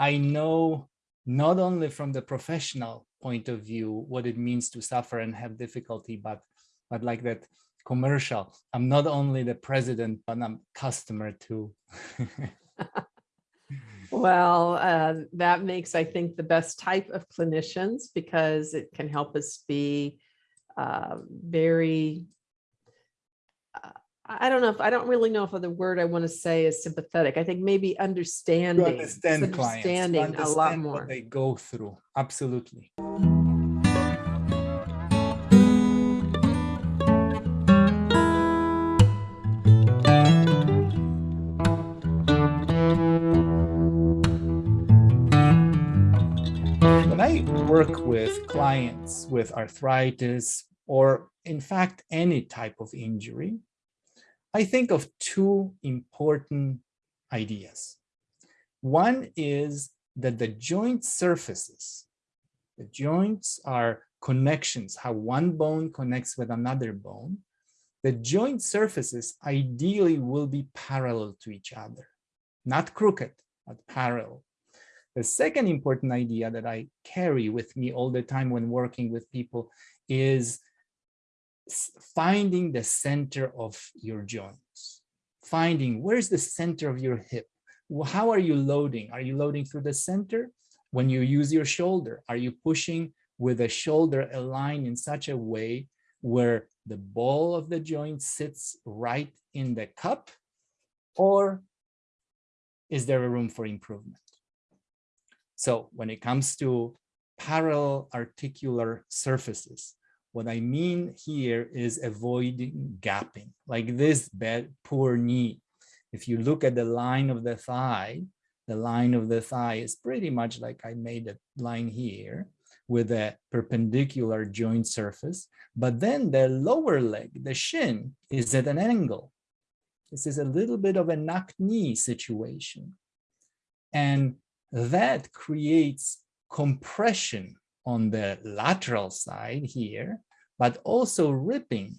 I know not only from the professional point of view, what it means to suffer and have difficulty, but, but like that commercial, I'm not only the president, but I'm customer too. Well, uh, that makes, I think, the best type of clinicians because it can help us be uh, very, uh, I don't know if, I don't really know if the word I want to say is sympathetic. I think maybe to understanding, understand clients, to understanding a lot understand what more. they go through. Absolutely. When I work with clients with arthritis or in fact any type of injury, I think of two important ideas. One is that the joint surfaces, the joints are connections, how one bone connects with another bone. The joint surfaces ideally will be parallel to each other, not crooked, but parallel. The second important idea that I carry with me all the time when working with people is finding the center of your joints, finding where's the center of your hip. How are you loading? Are you loading through the center? When you use your shoulder, are you pushing with the shoulder aligned in such a way where the ball of the joint sits right in the cup? Or is there a room for improvement? So when it comes to parallel articular surfaces, what I mean here is avoiding gapping, like this bad, poor knee. If you look at the line of the thigh, the line of the thigh is pretty much like I made a line here with a perpendicular joint surface, but then the lower leg, the shin, is at an angle. This is a little bit of a knock knee situation. And that creates compression on the lateral side here, but also ripping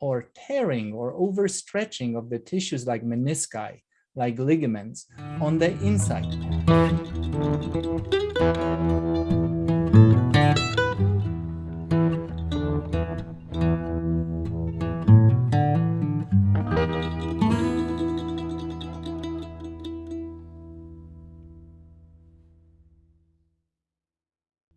or tearing or overstretching of the tissues like menisci, like ligaments on the inside.